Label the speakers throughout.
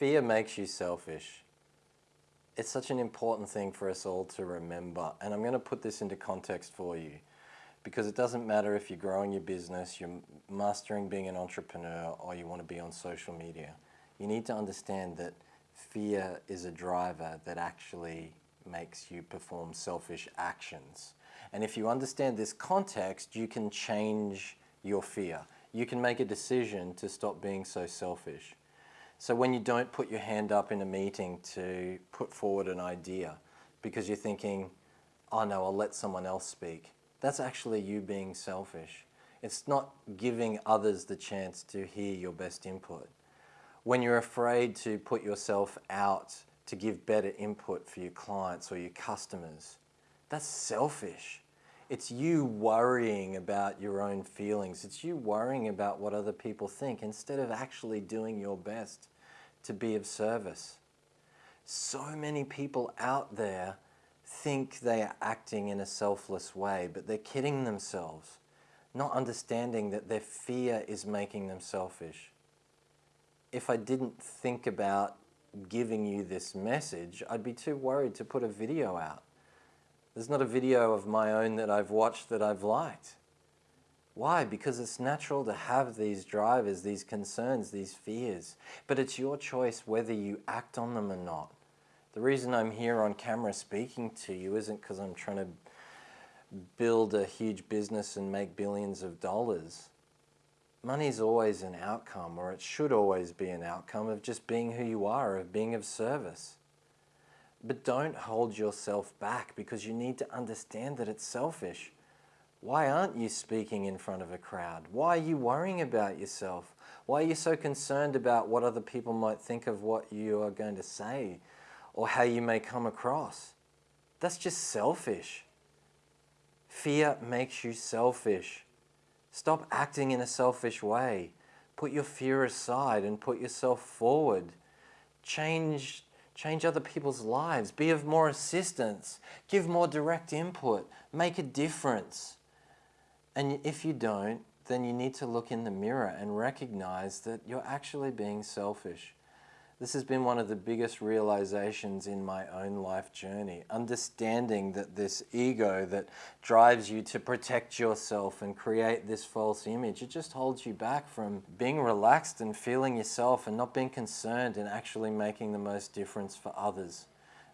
Speaker 1: Fear makes you selfish. It's such an important thing for us all to remember. And I'm going to put this into context for you because it doesn't matter if you're growing your business, you're mastering being an entrepreneur, or you want to be on social media. You need to understand that fear is a driver that actually makes you perform selfish actions. And if you understand this context, you can change your fear. You can make a decision to stop being so selfish. So when you don't put your hand up in a meeting to put forward an idea because you're thinking, oh no, I'll let someone else speak, that's actually you being selfish. It's not giving others the chance to hear your best input. When you're afraid to put yourself out to give better input for your clients or your customers, that's selfish. It's you worrying about your own feelings. It's you worrying about what other people think instead of actually doing your best to be of service. So many people out there think they are acting in a selfless way, but they're kidding themselves, not understanding that their fear is making them selfish. If I didn't think about giving you this message, I'd be too worried to put a video out. There's not a video of my own that I've watched that I've liked. Why? Because it's natural to have these drivers, these concerns, these fears. But it's your choice whether you act on them or not. The reason I'm here on camera speaking to you isn't because I'm trying to build a huge business and make billions of dollars. Money's always an outcome, or it should always be an outcome of just being who you are, of being of service. But don't hold yourself back because you need to understand that it's selfish. Why aren't you speaking in front of a crowd? Why are you worrying about yourself? Why are you so concerned about what other people might think of what you are going to say or how you may come across? That's just selfish. Fear makes you selfish. Stop acting in a selfish way. Put your fear aside and put yourself forward. Change change other people's lives, be of more assistance, give more direct input, make a difference. And if you don't, then you need to look in the mirror and recognize that you're actually being selfish. This has been one of the biggest realizations in my own life journey. Understanding that this ego that drives you to protect yourself and create this false image, it just holds you back from being relaxed and feeling yourself and not being concerned and actually making the most difference for others.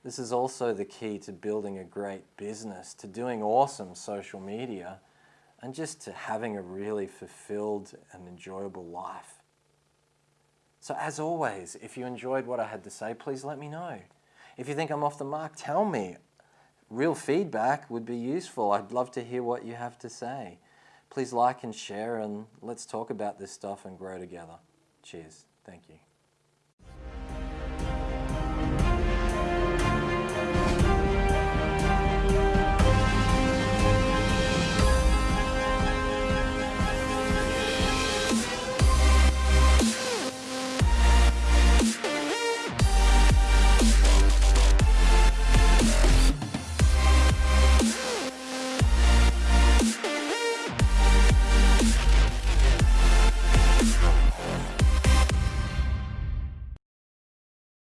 Speaker 1: This is also the key to building a great business, to doing awesome social media, and just to having a really fulfilled and enjoyable life. So as always, if you enjoyed what I had to say, please let me know. If you think I'm off the mark, tell me. Real feedback would be useful. I'd love to hear what you have to say. Please like and share and let's talk about this stuff and grow together. Cheers. Thank you.